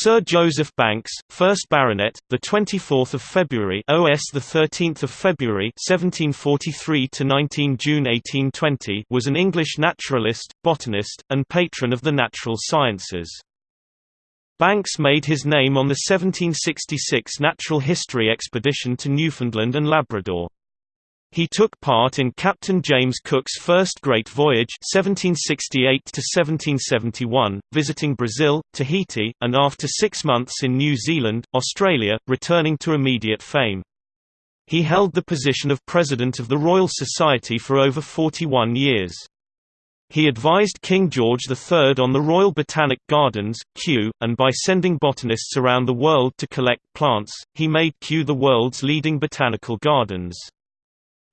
Sir Joseph Banks, 1st Baronet, the 24th of February, OS the 13th of February, 1743 to 19 June 1820, was an English naturalist, botanist, and patron of the natural sciences. Banks made his name on the 1766 natural history expedition to Newfoundland and Labrador. He took part in Captain James Cook's first Great Voyage 1768 visiting Brazil, Tahiti, and after six months in New Zealand, Australia, returning to immediate fame. He held the position of President of the Royal Society for over 41 years. He advised King George III on the Royal Botanic Gardens, Kew, and by sending botanists around the world to collect plants, he made Kew the world's leading botanical gardens.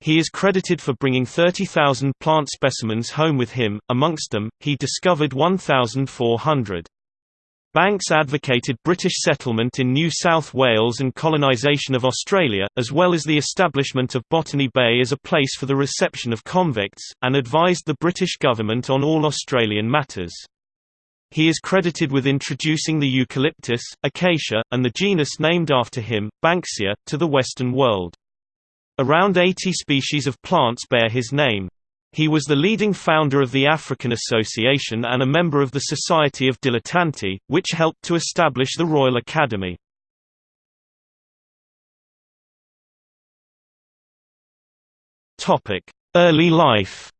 He is credited for bringing 30,000 plant specimens home with him, amongst them, he discovered 1,400. Banks advocated British settlement in New South Wales and colonisation of Australia, as well as the establishment of Botany Bay as a place for the reception of convicts, and advised the British government on all Australian matters. He is credited with introducing the eucalyptus, acacia, and the genus named after him, Banksia, to the Western world. Around 80 species of plants bear his name. He was the leading founder of the African Association and a member of the Society of Dilettanti, which helped to establish the Royal Academy. Early life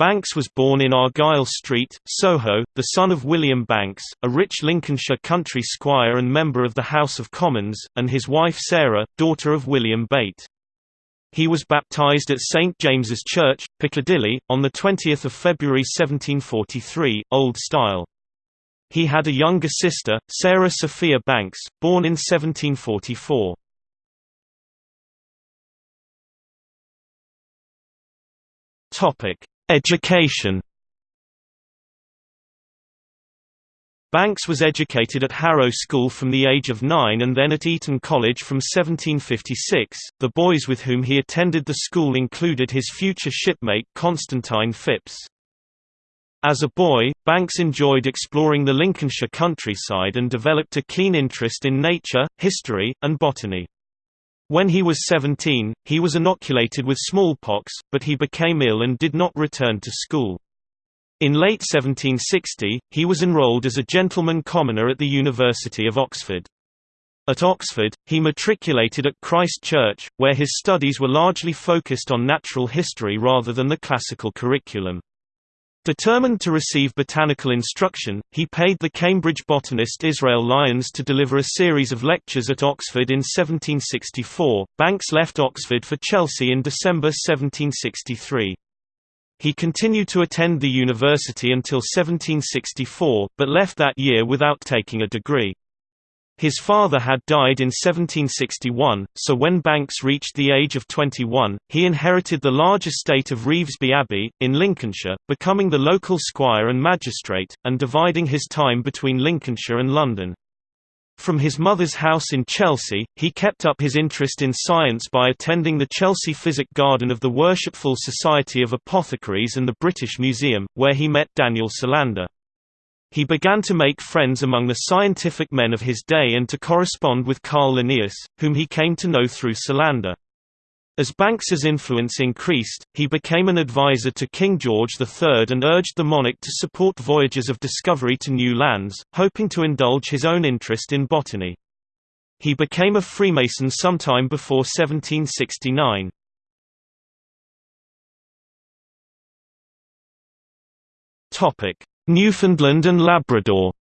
Banks was born in Argyle Street, Soho, the son of William Banks, a rich Lincolnshire country squire and member of the House of Commons, and his wife Sarah, daughter of William Bate. He was baptised at St James's Church, Piccadilly, on 20 February 1743, Old Style. He had a younger sister, Sarah Sophia Banks, born in 1744. Education Banks was educated at Harrow School from the age of nine and then at Eton College from 1756. The boys with whom he attended the school included his future shipmate Constantine Phipps. As a boy, Banks enjoyed exploring the Lincolnshire countryside and developed a keen interest in nature, history, and botany. When he was 17, he was inoculated with smallpox, but he became ill and did not return to school. In late 1760, he was enrolled as a gentleman commoner at the University of Oxford. At Oxford, he matriculated at Christ Church, where his studies were largely focused on natural history rather than the classical curriculum. Determined to receive botanical instruction, he paid the Cambridge botanist Israel Lyons to deliver a series of lectures at Oxford in 1764. Banks left Oxford for Chelsea in December 1763. He continued to attend the university until 1764, but left that year without taking a degree. His father had died in 1761, so when Banks reached the age of 21, he inherited the large estate of Revesby Abbey, in Lincolnshire, becoming the local squire and magistrate, and dividing his time between Lincolnshire and London. From his mother's house in Chelsea, he kept up his interest in science by attending the Chelsea Physic Garden of the Worshipful Society of Apothecaries and the British Museum, where he met Daniel Solander. He began to make friends among the scientific men of his day and to correspond with Carl Linnaeus, whom he came to know through Solander. As Banks's influence increased, he became an advisor to King George III and urged the monarch to support voyages of discovery to new lands, hoping to indulge his own interest in botany. He became a Freemason sometime before 1769. Topic: Newfoundland and Labrador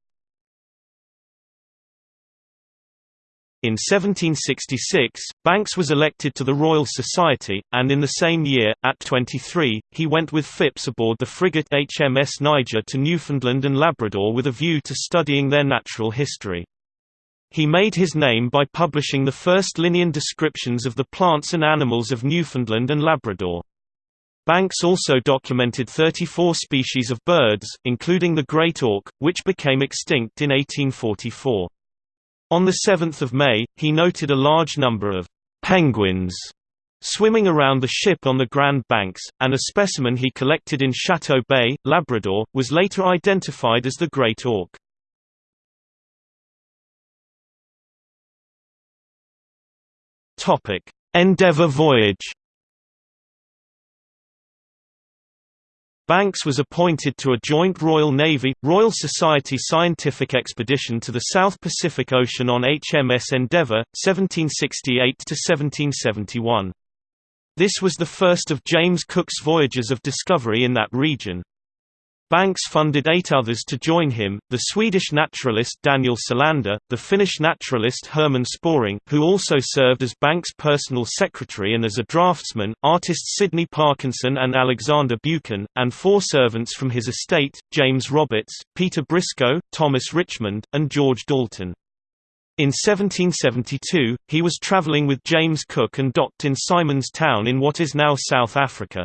In 1766, Banks was elected to the Royal Society, and in the same year, at 23, he went with Phipps aboard the frigate HMS Niger to Newfoundland and Labrador with a view to studying their natural history. He made his name by publishing the first Linnean descriptions of the plants and animals of Newfoundland and Labrador. Banks also documented 34 species of birds, including the great auk, which became extinct in 1844. On 7 May, he noted a large number of penguins swimming around the ship on the Grand Banks, and a specimen he collected in Chateau Bay, Labrador, was later identified as the Great Auk. Endeavour voyage Banks was appointed to a joint Royal Navy, Royal Society scientific expedition to the South Pacific Ocean on HMS Endeavour, 1768–1771. This was the first of James Cook's voyages of discovery in that region. Banks funded eight others to join him, the Swedish naturalist Daniel Solander, the Finnish naturalist Herman Sporing who also served as Banks' personal secretary and as a draftsman, artists Sydney Parkinson and Alexander Buchan, and four servants from his estate, James Roberts, Peter Briscoe, Thomas Richmond, and George Dalton. In 1772, he was travelling with James Cook and docked in Simon's Town in what is now South Africa.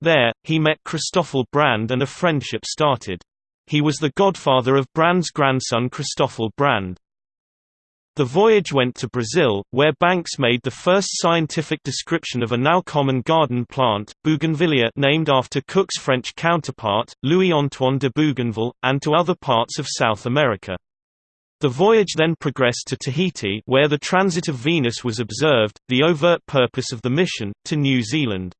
There, he met Christoffel Brand and a friendship started. He was the godfather of Brand's grandson Christoffel Brand. The voyage went to Brazil, where Banks made the first scientific description of a now common garden plant, bougainvillea named after Cook's French counterpart, Louis-Antoine de Bougainville, and to other parts of South America. The voyage then progressed to Tahiti where the transit of Venus was observed, the overt purpose of the mission, to New Zealand.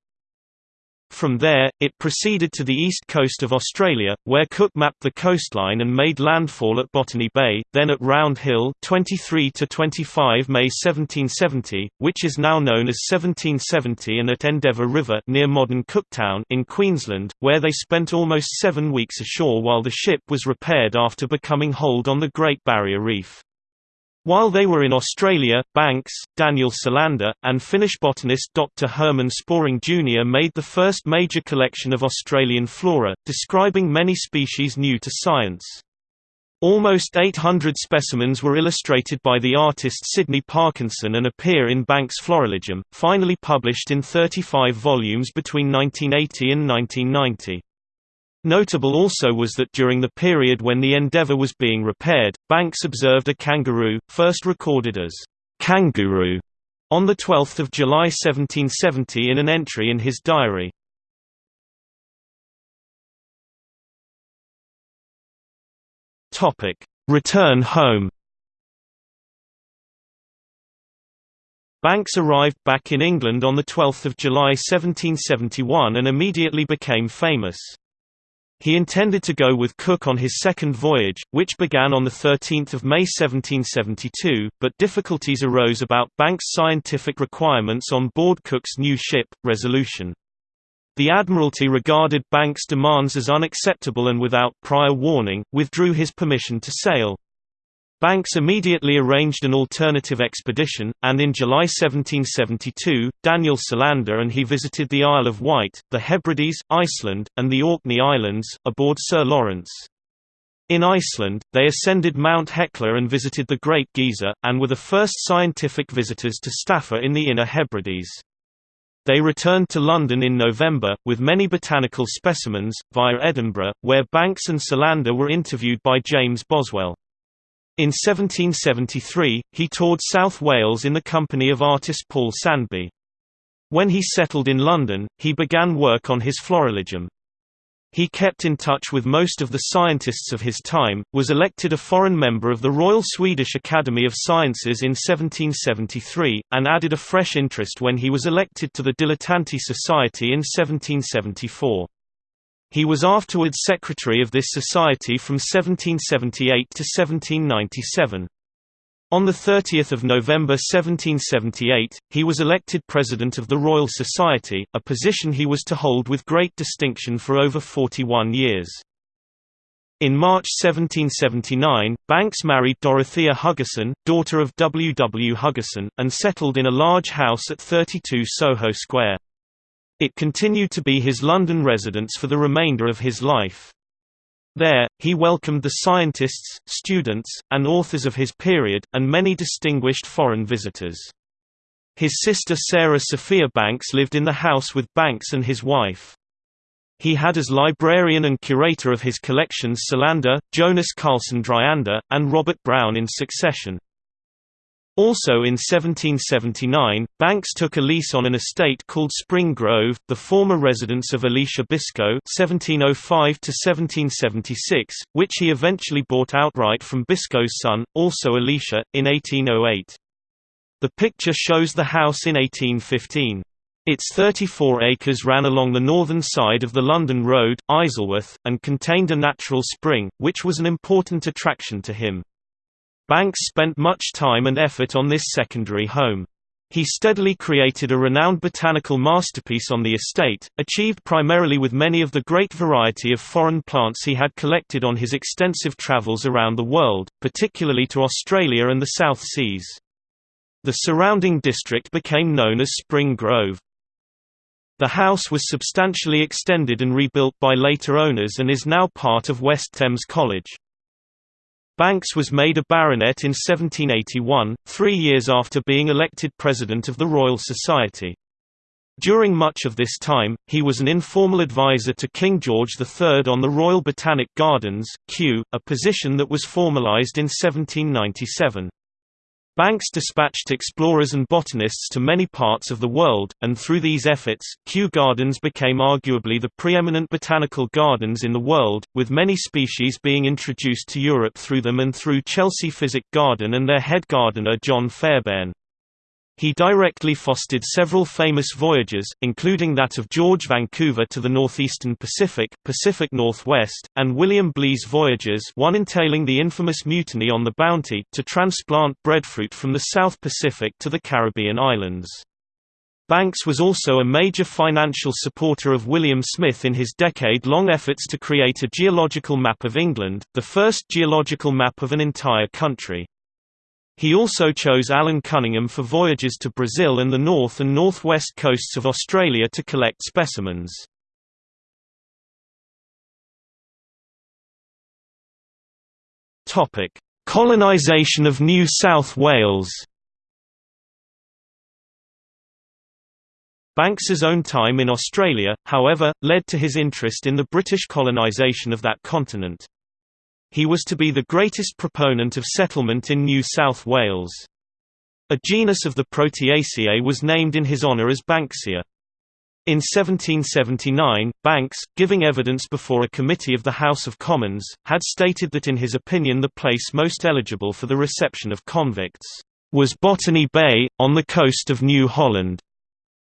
From there, it proceeded to the east coast of Australia, where Cook mapped the coastline and made landfall at Botany Bay, then at Round Hill 23 to 25 May 1770, which is now known as 1770 and at Endeavour River near modern Cooktown in Queensland, where they spent almost seven weeks ashore while the ship was repaired after becoming holed on the Great Barrier Reef. While they were in Australia, Banks, Daniel Solander, and Finnish botanist Dr. Herman Sporing Jr. made the first major collection of Australian flora, describing many species new to science. Almost 800 specimens were illustrated by the artist Sydney Parkinson and appear in Banks' Florilegium, finally published in 35 volumes between 1980 and 1990. Notable also was that during the period when the Endeavour was being repaired, Banks observed a kangaroo, first recorded as kangaroo, on 12 July 1770 in an entry in his diary. Return home Banks arrived back in England on 12 July 1771 and immediately became famous. He intended to go with Cook on his second voyage, which began on 13 May 1772, but difficulties arose about Banks' scientific requirements on board Cook's new ship, Resolution. The Admiralty regarded Banks' demands as unacceptable and without prior warning, withdrew his permission to sail. Banks immediately arranged an alternative expedition, and in July 1772, Daniel Solander and he visited the Isle of Wight, the Hebrides, Iceland, and the Orkney Islands, aboard Sir Lawrence. In Iceland, they ascended Mount Hecla and visited the Great Geyser, and were the first scientific visitors to Staffa in the Inner Hebrides. They returned to London in November, with many botanical specimens, via Edinburgh, where Banks and Solander were interviewed by James Boswell. In 1773, he toured South Wales in the company of artist Paul Sandby. When he settled in London, he began work on his Florilegium. He kept in touch with most of the scientists of his time, was elected a foreign member of the Royal Swedish Academy of Sciences in 1773, and added a fresh interest when he was elected to the Dilettanti Society in 1774. He was afterwards secretary of this society from 1778 to 1797. On 30 November 1778, he was elected President of the Royal Society, a position he was to hold with great distinction for over 41 years. In March 1779, Banks married Dorothea Hugessen, daughter of W. W. Hugessen, and settled in a large house at 32 Soho Square. It continued to be his London residence for the remainder of his life. There, he welcomed the scientists, students, and authors of his period, and many distinguished foreign visitors. His sister Sarah Sophia Banks lived in the house with Banks and his wife. He had as librarian and curator of his collections Solander, Jonas Carlsson Dryander, and Robert Brown in succession. Also in 1779, Banks took a lease on an estate called Spring Grove, the former residence of Elisha Biscoe (1705–1776), which he eventually bought outright from Biscoe's son, also Elisha, in 1808. The picture shows the house in 1815. Its 34 acres ran along the northern side of the London Road, Isleworth, and contained a natural spring, which was an important attraction to him. Banks spent much time and effort on this secondary home. He steadily created a renowned botanical masterpiece on the estate, achieved primarily with many of the great variety of foreign plants he had collected on his extensive travels around the world, particularly to Australia and the South Seas. The surrounding district became known as Spring Grove. The house was substantially extended and rebuilt by later owners and is now part of West Thames College. Banks was made a baronet in 1781, three years after being elected President of the Royal Society. During much of this time, he was an informal advisor to King George III on the Royal Botanic Gardens, Kew, a position that was formalised in 1797. Banks dispatched explorers and botanists to many parts of the world, and through these efforts, Kew Gardens became arguably the preeminent botanical gardens in the world, with many species being introduced to Europe through them and through Chelsea Physic Garden and their head gardener John Fairbairn. He directly fostered several famous voyages, including that of George Vancouver to the northeastern Pacific, Pacific Northwest, and William Bligh's voyages one entailing the infamous mutiny on the Bounty to transplant breadfruit from the South Pacific to the Caribbean islands. Banks was also a major financial supporter of William Smith in his decade-long efforts to create a geological map of England, the first geological map of an entire country. He also chose Allan Cunningham for voyages to Brazil and the north and northwest coasts of Australia to collect specimens. Topic: Colonisation of New South Wales. Banks's own time in Australia, however, led to his interest in the British colonisation of that continent. He was to be the greatest proponent of settlement in New South Wales. A genus of the Proteaceae was named in his honour as Banksia. In 1779, Banks, giving evidence before a committee of the House of Commons, had stated that in his opinion the place most eligible for the reception of convicts was Botany Bay, on the coast of New Holland,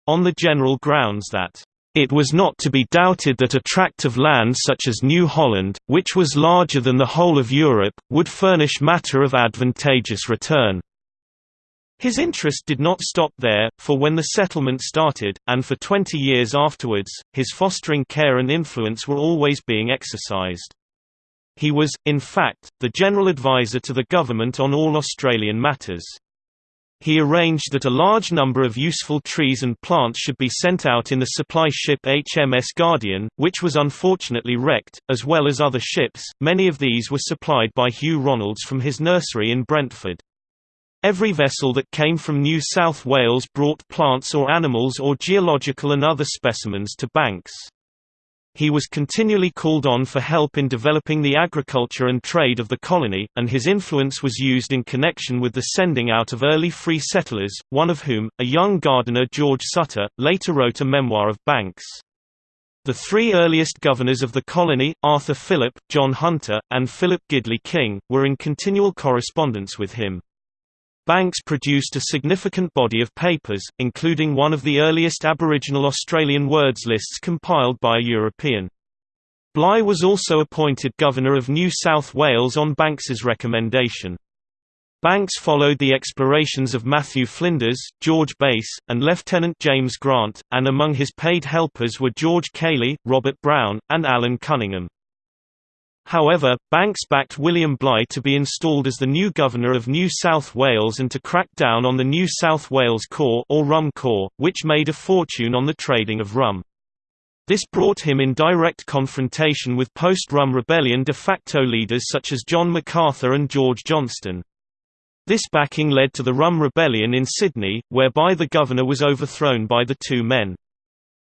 on the general grounds that it was not to be doubted that a tract of land such as New Holland, which was larger than the whole of Europe, would furnish matter of advantageous return. His interest did not stop there, for when the settlement started, and for 20 years afterwards, his fostering care and influence were always being exercised. He was, in fact, the general advisor to the government on all Australian matters. He arranged that a large number of useful trees and plants should be sent out in the supply ship HMS Guardian, which was unfortunately wrecked, as well as other ships, many of these were supplied by Hugh Ronalds from his nursery in Brentford. Every vessel that came from New South Wales brought plants or animals or geological and other specimens to Banks. He was continually called on for help in developing the agriculture and trade of the colony, and his influence was used in connection with the sending out of early free settlers, one of whom, a young gardener George Suttor, later wrote a memoir of Banks. The three earliest governors of the colony, Arthur Phillip, John Hunter, and Philip Gidley King, were in continual correspondence with him. Banks produced a significant body of papers, including one of the earliest Aboriginal Australian words lists compiled by a European. Bligh was also appointed Governor of New South Wales on Banks's recommendation. Banks followed the explorations of Matthew Flinders, George Bass, and Lieutenant James Grant, and among his paid helpers were George Cayley, Robert Brown, and Allan Cunningham. However, Banks backed William Bligh to be installed as the new governor of New South Wales and to crack down on the New South Wales Corps or Rum Corps, which made a fortune on the trading of rum. This brought him in direct confrontation with post-Rum Rebellion de facto leaders such as John MacArthur and George Johnston. This backing led to the Rum Rebellion in Sydney, whereby the governor was overthrown by the two men.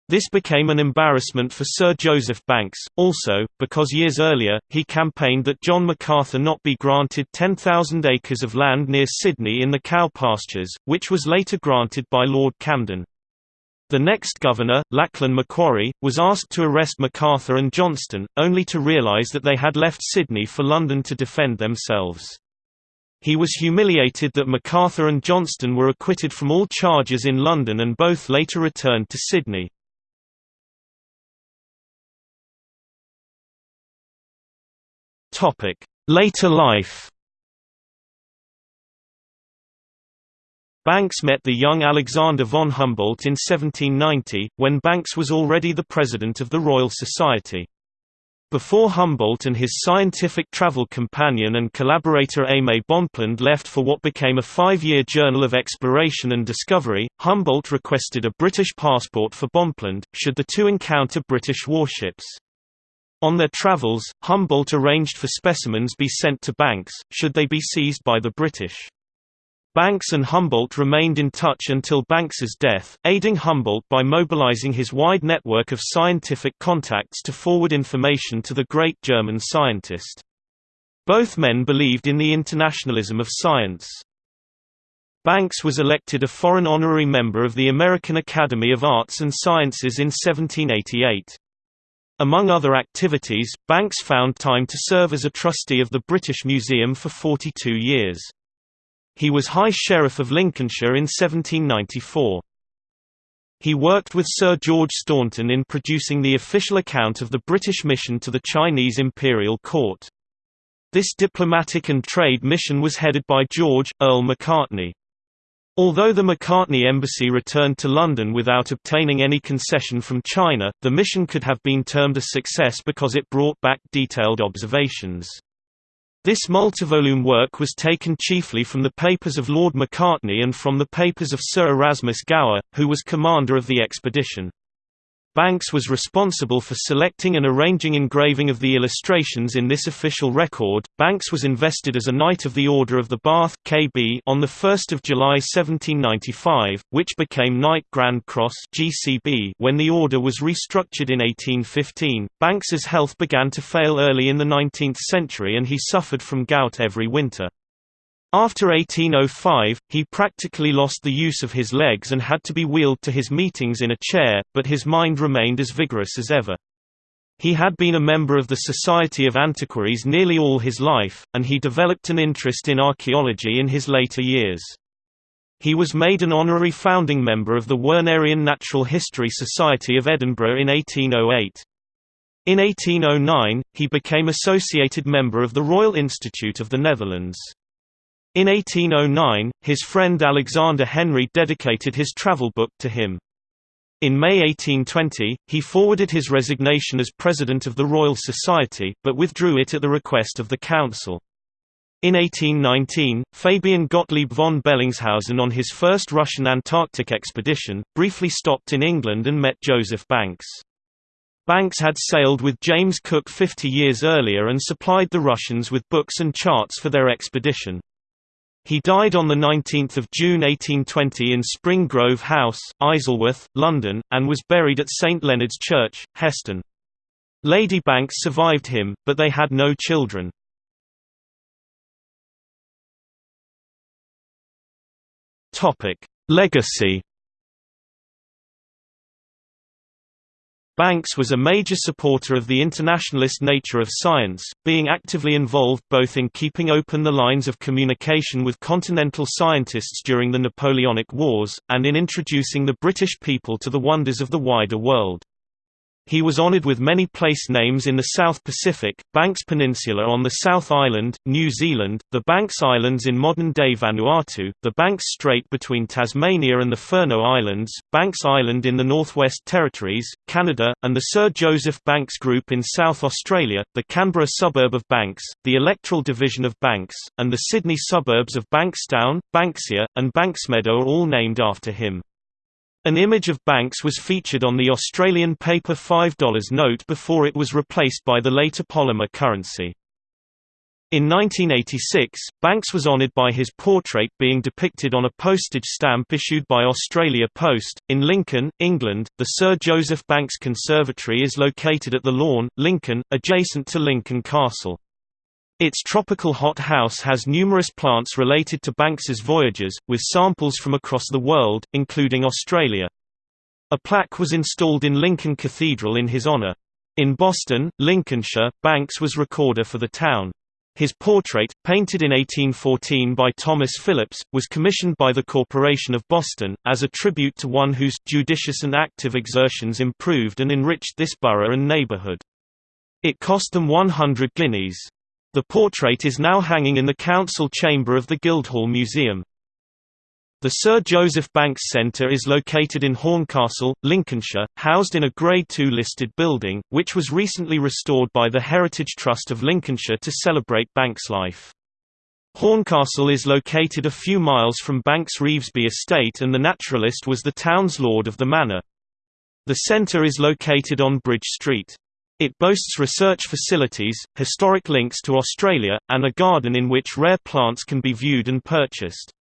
This became an embarrassment for Sir Joseph Banks, also, because years earlier, he campaigned that John MacArthur not be granted 10,000 acres of land near Sydney in the cow pastures, which was later granted by Lord Camden. The next governor, Lachlan Macquarie, was asked to arrest MacArthur and Johnston, only to realise that they had left Sydney for London to defend themselves. He was humiliated that MacArthur and Johnston were acquitted from all charges in London and both later returned to Sydney. Later life Banks met the young Alexander von Humboldt in 1790, when Banks was already the president of the Royal Society. Before Humboldt and his scientific travel companion and collaborator Aimé Bonpland left for what became a five-year journal of exploration and discovery, Humboldt requested a British passport for Bonpland, should the two encounter British warships. On their travels, Humboldt arranged for specimens be sent to Banks, should they be seized by the British. Banks and Humboldt remained in touch until Banks's death, aiding Humboldt by mobilizing his wide network of scientific contacts to forward information to the great German scientist. Both men believed in the internationalism of science. Banks was elected a foreign honorary member of the American Academy of Arts and Sciences in 1788. Among other activities, Banks found time to serve as a trustee of the British Museum for 42 years. He was High Sheriff of Lincolnshire in 1794. He worked with Sir George Staunton in producing the official account of the British mission to the Chinese imperial court. This diplomatic and trade mission was headed by George, Earl Macartney. Although the Macartney embassy returned to London without obtaining any concession from China, the mission could have been termed a success because it brought back detailed observations. This multivolume work was taken chiefly from the papers of Lord Macartney and from the papers of Sir Erasmus Gower, who was commander of the expedition. Banks was responsible for selecting and arranging engraving of the illustrations in this official record. Banks was invested as a Knight of the Order of the Bath (KB) on the 1st of July 1795, which became Knight Grand Cross (GCB) when the order was restructured in 1815. Banks's health began to fail early in the 19th century and he suffered from gout every winter. After 1805, he practically lost the use of his legs and had to be wheeled to his meetings in a chair, but his mind remained as vigorous as ever. He had been a member of the Society of Antiquaries nearly all his life, and he developed an interest in archaeology in his later years. He was made an honorary founding member of the Wernerian Natural History Society of Edinburgh in 1808. In 1809, he became associated member of the Royal Institute of the Netherlands. In 1809, his friend Alexander Henry dedicated his travel book to him. In May 1820, he forwarded his resignation as president of the Royal Society, but withdrew it at the request of the Council. In 1819, Fabian Gottlieb von Bellingshausen on his first Russian Antarctic expedition, briefly stopped in England and met Joseph Banks. Banks had sailed with James Cook 50 years earlier and supplied the Russians with books and charts for their expedition. He died on 19 June 1820 in Spring Grove House, Isleworth, London, and was buried at St Leonard's Church, Heston. Lady Banks survived him, but they had no children. Legacy Banks was a major supporter of the internationalist nature of science, being actively involved both in keeping open the lines of communication with continental scientists during the Napoleonic Wars, and in introducing the British people to the wonders of the wider world. He was honored with many place names in the South Pacific, Banks Peninsula on the South Island, New Zealand, the Banks Islands in modern-day Vanuatu, the Banks Strait between Tasmania and the Furneaux Islands, Banks Island in the Northwest Territories, Canada, and the Sir Joseph Banks Group in South Australia, the Canberra suburb of Banks, the electoral division of Banks, and the Sydney suburbs of Bankstown, Banksia, and Banksmeadow are all named after him. An image of Banks was featured on the Australian paper $5 note before it was replaced by the later polymer currency. In 1986, Banks was honoured by his portrait being depicted on a postage stamp issued by Australia Post. In Lincoln, England, the Sir Joseph Banks Conservatory is located at the Lawn, Lincoln, adjacent to Lincoln Castle. Its tropical hot house has numerous plants related to Banks's voyages, with samples from across the world, including Australia. A plaque was installed in Lincoln Cathedral in his honour. In Boston, Lincolnshire, Banks was recorder for the town. His portrait, painted in 1814 by Thomas Phillips, was commissioned by the Corporation of Boston, as a tribute to one whose judicious and active exertions improved and enriched this borough and neighborhood. It cost them 100 guineas. The portrait is now hanging in the council chamber of the Guildhall Museum. The Sir Joseph Banks Centre is located in Horncastle, Lincolnshire, housed in a Grade II listed building, which was recently restored by the Heritage Trust of Lincolnshire to celebrate Banks' life. Horncastle is located a few miles from Banks Revesby Estate and the naturalist was the town's lord of the manor. The centre is located on Bridge Street. It boasts research facilities, historic links to Australia, and a garden in which rare plants can be viewed and purchased.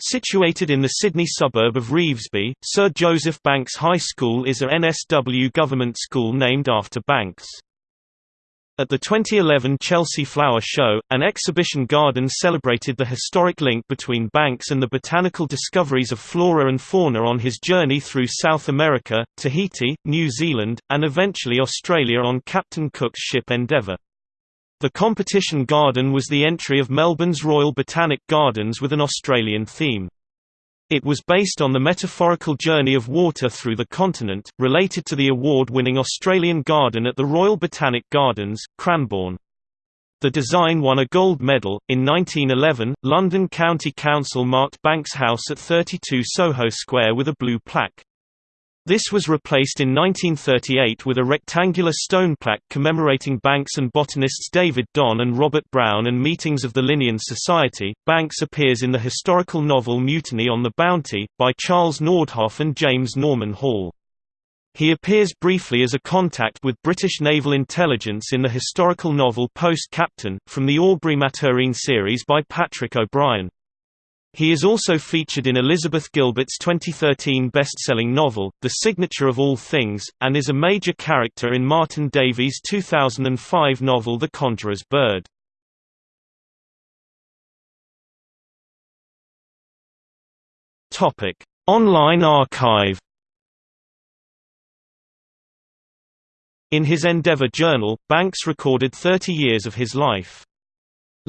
Situated in the Sydney suburb of Revesby, Sir Joseph Banks High School is a NSW government school named after Banks. At the 2011 Chelsea Flower Show, an exhibition garden celebrated the historic link between Banks and the botanical discoveries of flora and fauna on his journey through South America, Tahiti, New Zealand, and eventually Australia on Captain Cook's ship Endeavour. The competition garden was the entry of Melbourne's Royal Botanic Gardens with an Australian theme. It was based on the metaphorical journey of water through the continent, related to the award-winning Australian garden at the Royal Botanic Gardens, Cranbourne. The design won a gold medal. In 1911, London County Council marked Banks House at 32 Soho Square with a blue plaque. This was replaced in 1938 with a rectangular stone plaque commemorating Banks and botanists David Don and Robert Brown and meetings of the Linnean Society. Banks appears in the historical novel Mutiny on the Bounty, by Charles Nordhoff and James Norman Hall. He appears briefly as a contact with British naval intelligence in the historical novel Post Captain, from the Aubrey Maturin series by Patrick O'Brian. He is also featured in Elizabeth Gilbert's 2013 best-selling novel, The Signature of All Things, and is a major character in Martin Davies' 2005 novel The Conjurer's Bird. Online archive In his Endeavour journal, Banks recorded 30 years of his life.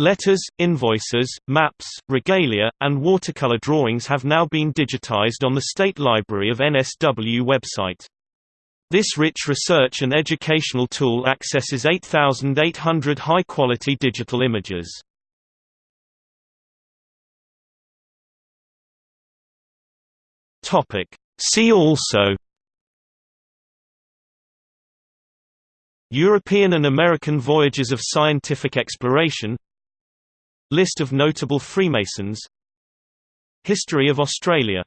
Letters, invoices, maps, regalia, and watercolor drawings have now been digitized on the State Library of NSW website. This rich research and educational tool accesses 8,800 high-quality digital images. See also European and American voyages of scientific exploration List of notable Freemasons. History of Australia